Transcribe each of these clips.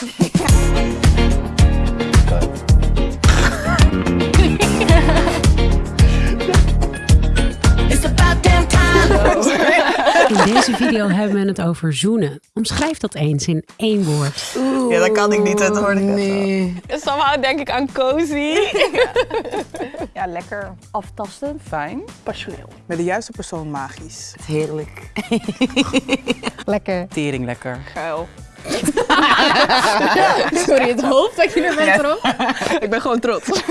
In deze video hebben we het over zoenen. Omschrijf dat eens in één woord. Ja, dat kan ik niet, dat hoor ik Nee. Somehow denk ik aan cozy. Ja, lekker. Aftastend. Fijn. Passioneel. Met de juiste persoon magisch. Heerlijk. Lekker. Tering lekker. Geil. Sorry, het hoofd dat je er bent erop. Ik ben gewoon trots.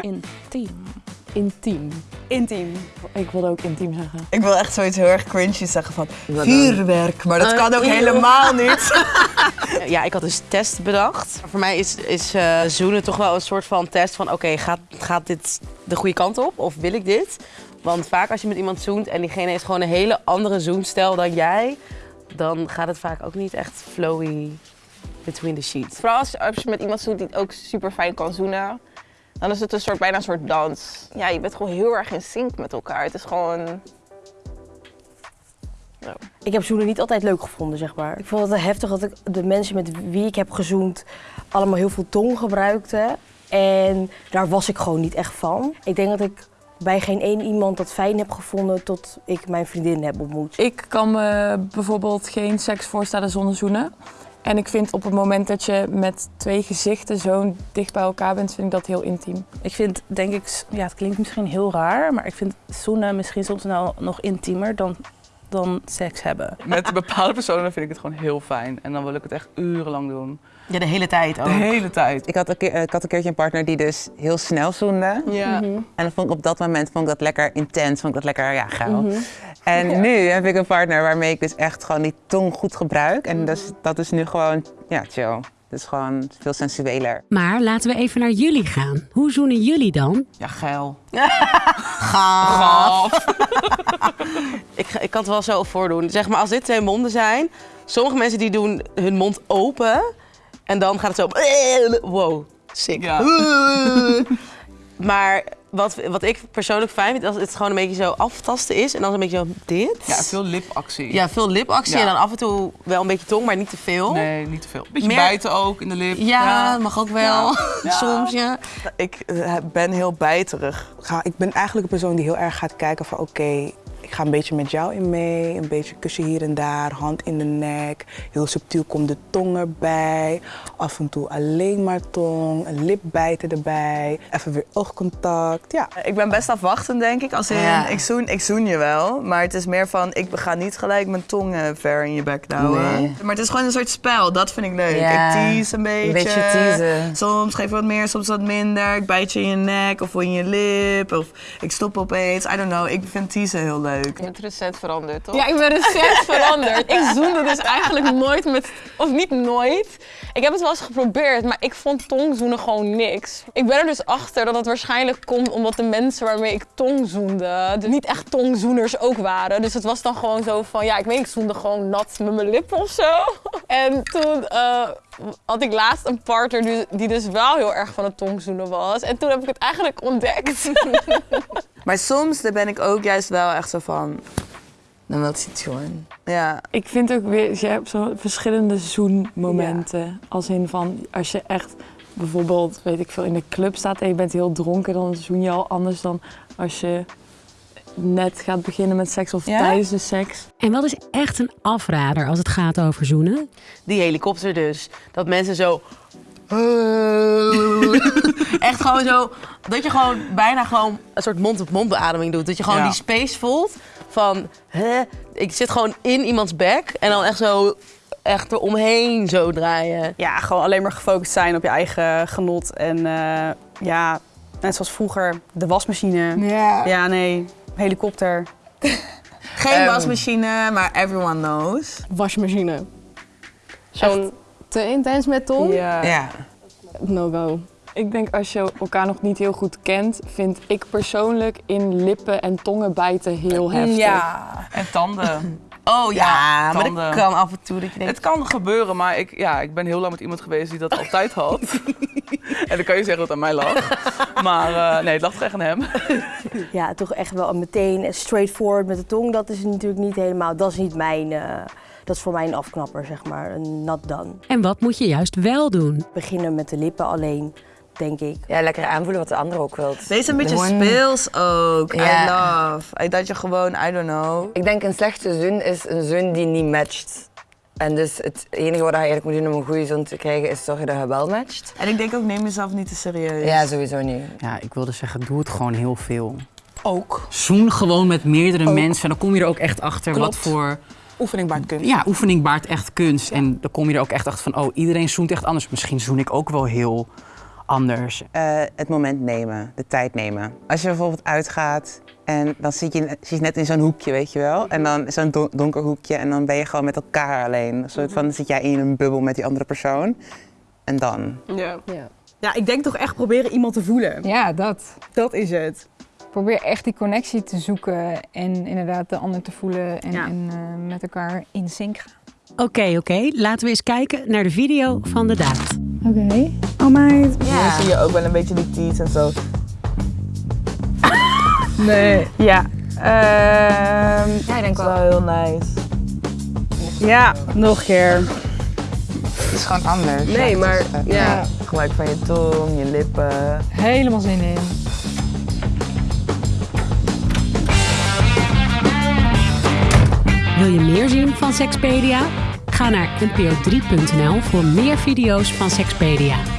Intiem. Intiem. Intiem. Ik wilde ook intiem zeggen. Ik wil echt zoiets heel erg cringy zeggen van vuurwerk, maar dat kan ook helemaal niet. Ja, ik had dus test bedacht. Voor mij is, is eh, zoenen toch wel een soort van test van... oké, gaat, gaat dit de goede kant op of wil ik dit? Want vaak als je met iemand zoent en diegene heeft gewoon een hele andere zoenstijl dan jij... dan gaat het vaak ook niet echt flowy between the sheets. Vooral als, als je met iemand zoent die ook super fijn kan zoenen. Dan is het een soort, bijna een soort dans. Ja, je bent gewoon heel erg in sync met elkaar. Het is gewoon... Ik heb zoenen niet altijd leuk gevonden, zeg maar. Ik vond het heftig dat ik de mensen met wie ik heb gezoend allemaal heel veel tong gebruikten. En daar was ik gewoon niet echt van. Ik denk dat ik bij geen één iemand dat fijn heb gevonden tot ik mijn vriendin heb ontmoet. Ik kan me bijvoorbeeld geen seks voorstellen zonder zoenen. En ik vind op het moment dat je met twee gezichten zo dicht bij elkaar bent, vind ik dat heel intiem. Ik vind, denk ik, ja, het klinkt misschien heel raar, maar ik vind zoenen misschien soms nou nog intiemer dan, dan seks hebben. Met bepaalde personen vind ik het gewoon heel fijn. En dan wil ik het echt urenlang doen. Ja, de hele tijd ook. De hele tijd. Ik had, een keer, eh, ik had een keertje een partner die dus heel snel zoende. Ja. Mhm. En dan vond ik op dat moment vond ik dat lekker intens, vond ik dat lekker ja, geil. En nu heb ik een partner waarmee ik dus echt gewoon die tong goed gebruik. En dat, is, dat is nu gewoon, ja, chill. Het is gewoon veel sensueler. Maar laten we even naar jullie gaan. Hoe zoenen jullie dan? Ja, geil. Gaaf. ik, ik kan het wel zo voordoen. Zeg maar, als dit twee monden zijn... Sommige mensen die doen hun mond open... en dan gaat het zo... Wow, sick. Ja. Maar wat, wat ik persoonlijk fijn vind... als het gewoon een beetje zo aftasten is... en dan een beetje zo dit. Ja, veel lipactie. Ja, veel lipactie Ja. en dan af en toe wel een beetje tong, maar niet te veel. Nee, niet te veel. Beetje Meer- bijten ook in de lip. Ja, mag ook wel. Ja. Soms, ja. Ik eh, ben heel bijterig. Ga, ik ben eigenlijk een persoon die heel erg gaat kijken van oké, ik ga een beetje met jou in mee. Een beetje kussen hier en daar, hand in de nek. Heel subtiel komt de tong erbij. Af en toe alleen maar tong, een lip bijten erbij. Even weer oogcontact. Ja. Ik ben best afwachtend, denk ik. Als in, Ja. ik, zoen, ik zoen je wel, maar het is meer van... ik ga niet gelijk mijn tong eh, ver in je bek houden. Nee. Maar het is gewoon een soort spel, dat vind ik leuk. Ja, ik tease een beetje. Een beetje teasen. Soms geef ik wat meer, soms wat minder. Ik bijt je in je nek of in je lip. Of ik stop opeens. I don't know, ik vind teasen heel leuk. Je bent recent veranderd, toch? Ja, ik ben recent veranderd. Ik zoende dus eigenlijk nooit met... Of niet nooit. Ik heb het wel eens geprobeerd, maar ik vond tongzoenen gewoon niks. Ik ben er dus achter dat het waarschijnlijk komt omdat de mensen waarmee ik tongzoende... de niet echt tongzoeners ook waren. Dus het was dan gewoon zo van... Ja, ik weet ik zoende gewoon nat met mijn lippen of zo. En toen eh, had ik laatst een partner die, die dus wel heel erg van het tongzoenen was. En toen heb ik het eigenlijk ontdekt. Maar soms daar ben ik ook juist wel echt zo van... Dan wil ik iets gewoon. Ja. Ik vind ook weer, je hebt zo verschillende zoenmomenten. Als in van, als je echt bijvoorbeeld, weet ik veel, in de club staat en je bent heel dronken, dan zoen je al anders dan als je net gaat beginnen met seks of Ja? tijdens de seks. En wat is echt een afrader als het gaat over zoenen? Die helikopter dus. Dat mensen zo... Echt gewoon zo... Dat je gewoon bijna gewoon een soort mond-op-mond beademing doet. Dat je gewoon Ja. die space voelt van... Hè? Ik zit gewoon in iemands bek en dan echt zo... Echt eromheen zo draaien. Ja, gewoon alleen maar gefocust zijn op je eigen genot. En eh, ja, net zoals vroeger, de wasmachine. Ja. Ja, nee, helikopter. Geen Ehm. wasmachine, maar everyone knows. Wasmachine. Zo'n te intens met tong? Ja. Ja. No go. Ik denk als je elkaar nog niet heel goed kent, vind ik persoonlijk in lippen en tongen bijten heel heftig. Ja. En tanden. Oh ja, Ja, maar tanden. dat kan af en toe dat je denkt... Het kan gebeuren, maar ik, ja, ik ben heel lang met iemand geweest die dat altijd had. en dan kan je zeggen dat het aan mij lag. Maar eh, nee, het lag toch echt aan hem. Ja, toch echt wel meteen straightforward met de tong. Dat is natuurlijk niet helemaal, dat is niet mijn, eh, Dat is voor mij een afknapper, zeg maar. Een not done. En wat moet je juist wel doen? Beginnen met de lippen alleen, denk ik. Ja, lekker aanvoelen wat de ander ook wilt. Wees een beetje Gewoon- speels ook. I love. I- Dat je gewoon, I don't know. Ik denk een slechte zoen is een zoen die niet matcht. En dus het enige wat je eigenlijk moet doen om een goede zoen te krijgen is zorgen dat je wel matcht. En ik denk ook, neem jezelf niet te serieus. Ja, sowieso niet. Ja, ik wilde zeggen, doe het gewoon heel veel. Ook. Zoen gewoon met meerdere Ook. mensen. Dan kom je er ook echt achter wat voor... Oefening baart kunst. Ja, oefening baart echt kunst. En dan kom je er ook echt achter van, oh, iedereen zoent echt anders. Misschien zoen ik ook wel heel anders. Eh, het moment nemen, de tijd nemen. Als je bijvoorbeeld uitgaat en dan zit je, zit je net in zo'n hoekje, weet je wel. En dan zo'n don- donker hoekje en dan ben je gewoon met elkaar alleen. Een soort van, dan zit jij in een bubbel met die andere persoon. En dan? Ja. ja. ik denk toch echt proberen iemand te voelen. Ja, dat. Dat is het. Probeer echt die connectie te zoeken en inderdaad de ander te voelen en, en eh, met elkaar in sync gaan. Oké, oké. Laten we eens kijken naar de video van de daad. Oké. Oh meid. Ja. Dan zie je ook wel een beetje die teeth en zo. Nee. Ja. Ehm ja, ik denk wel. heel nice. Ja, nog een keer. Het is gewoon anders. Nee, Ja, maar eh, ja. Gebruik van je tong, je lippen. Helemaal zin in. Wil je meer zien van Sexpedia? Ga naar npo3.nl voor meer video's van Sexpedia.